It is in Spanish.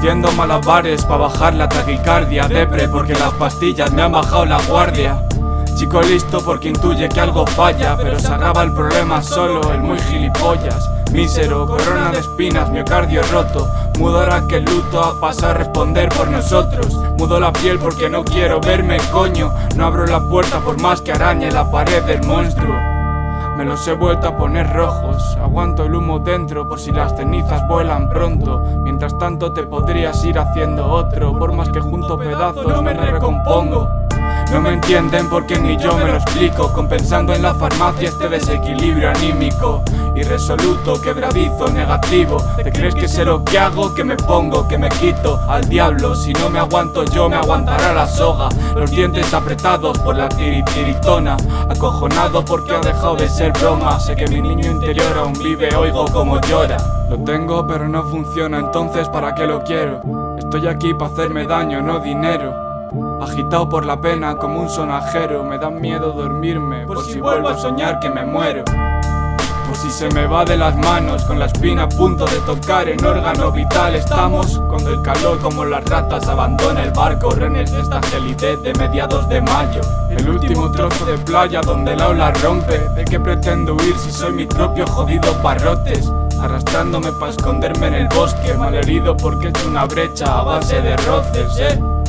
Haciendo malabares para bajar la taquicardia Depre porque las pastillas me han bajado la guardia. Chico listo porque intuye que algo falla Pero se agrava el problema solo, el muy gilipollas. Mísero, corona de espinas, miocardio roto. Mudo ahora que luto ha pasado a responder por nosotros. Mudo la piel porque no quiero verme coño. No abro la puerta por más que arañe la pared del monstruo me los he vuelto a poner rojos. Aguanto el humo dentro por si las cenizas vuelan pronto. Mientras tanto te podrías ir haciendo otro. Por más que junto pedazos me recompongo no me entienden porque ni yo me lo explico. Compensando en la farmacia este desequilibrio anímico. Irresoluto, quebradizo, negativo. ¿Te crees que sé lo que hago? Que me pongo, que me quito al diablo Si no me aguanto yo me aguantará la soga. Los dientes apretados por la tiritiritona Acojonado porque ha dejado de ser broma. Sé que mi niño interior aún vive, oigo como llora. Lo tengo pero no funciona, entonces ¿para qué lo quiero? Estoy aquí para hacerme daño, no dinero Agitado por la pena como un sonajero Me da miedo dormirme por, si vuelvo a soñar que me muero. por si se me va de las manos Con la espina a punto de tocar en órgano vital. Estamos cuando el calor como las ratas abandona el barco. Renes de esta gelidez de mediados de mayo. El último trozo de playa donde la ola rompe. ¿De qué pretendo huir si soy mi propio jodido barrotes? Arrastrándome para esconderme en el bosque Malherido porque he hecho una brecha a base de roces, eh